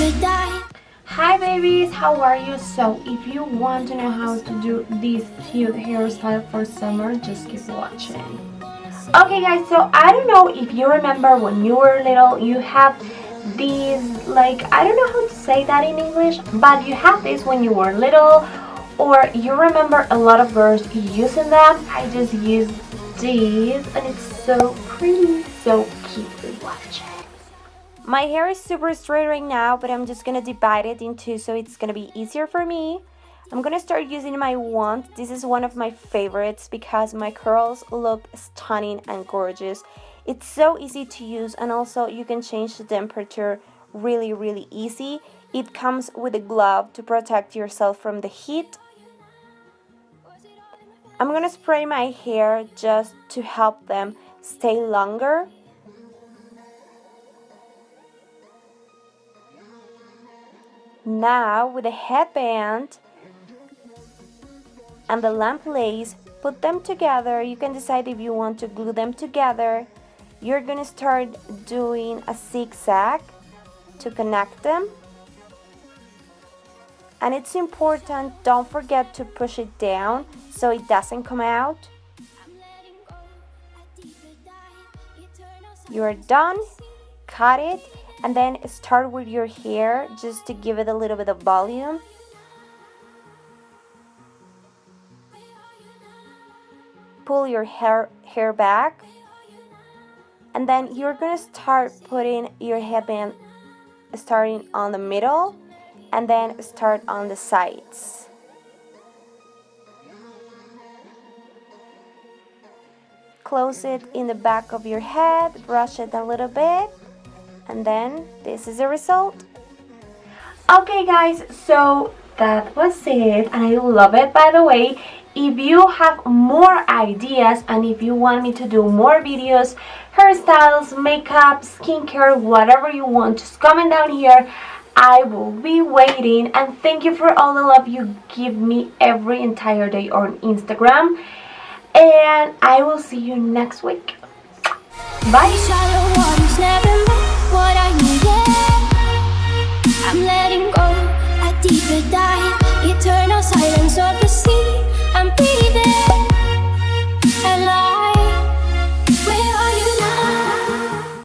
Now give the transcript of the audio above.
Hi babies, how are you? So if you want to know how to do this cute hairstyle for summer, just keep watching. Okay guys, so I don't know if you remember when you were little, you have these, like, I don't know how to say that in English, but you have this when you were little, or you remember a lot of girls using them. I just use these, and it's so pretty, so cute. Watch. My hair is super straight right now, but I'm just gonna divide it in two so it's gonna be easier for me. I'm gonna start using my wand. This is one of my favorites because my curls look stunning and gorgeous. It's so easy to use and also you can change the temperature really really easy. It comes with a glove to protect yourself from the heat. I'm gonna spray my hair just to help them stay longer. Now with a headband, and the lamp lace, put them together. You can decide if you want to glue them together. You're gonna start doing a zigzag to connect them. And it's important, don't forget to push it down so it doesn't come out. You're done, cut it, and then start with your hair just to give it a little bit of volume. pull your hair hair back. And then you're gonna start putting your headband starting on the middle and then start on the sides. Close it in the back of your head brush it a little bit and then this is the result. Okay guys so that was it and I love it by the way. If you have more ideas and if you want me to do more videos hairstyles makeup skincare whatever you want just comment down here. I will be waiting and thank you for all the love you give me every entire day on Instagram. And I will see you next week. Bye I'm letting go, a deeper dive Eternal silence of